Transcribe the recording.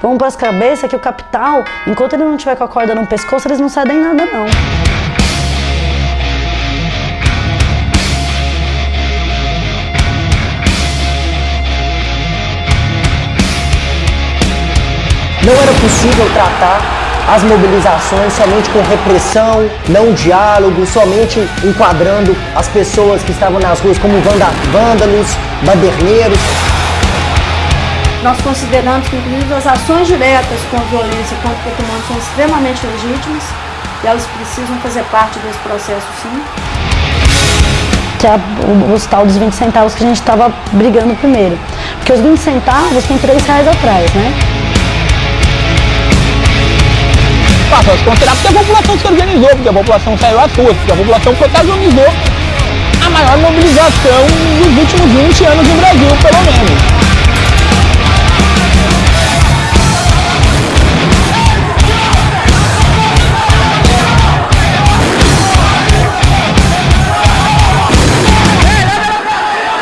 Vamos para as cabeças que o capital, enquanto ele não tiver com a corda no pescoço, eles não cedem nada não. Não era possível tratar as mobilizações somente com repressão, não diálogo, somente enquadrando as pessoas que estavam nas ruas como vândalos, baderneiros. Nós consideramos que, inclusive, as ações diretas com violência contra o patrimônio são extremamente legítimas e elas precisam fazer parte desse processo, sim. Que é os tal dos 20 centavos que a gente estava brigando primeiro. Porque os 20 centavos tem 3 reais atrás, né? Passa a considerar porque a população se organizou, porque a população saiu às ruas, porque a população protagonizou a maior mobilização dos últimos 20 anos no Brasil, pelo menos.